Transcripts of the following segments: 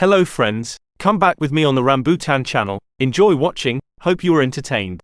Hello friends, come back with me on the Rambutan channel. Enjoy watching, hope you are entertained.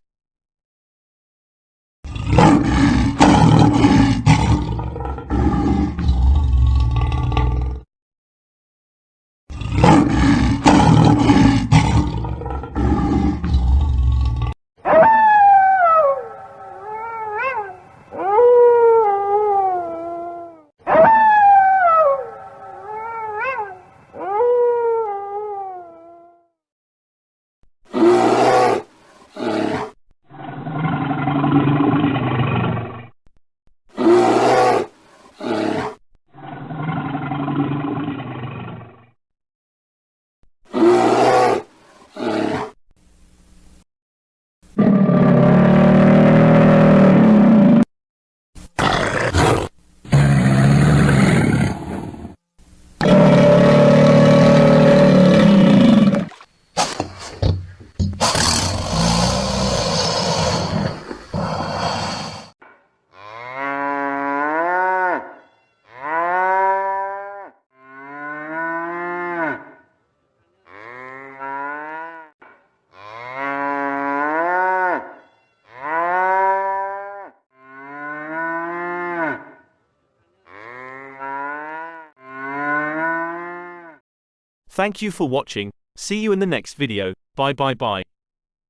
Thank you for watching. See you in the next video. Bye bye bye.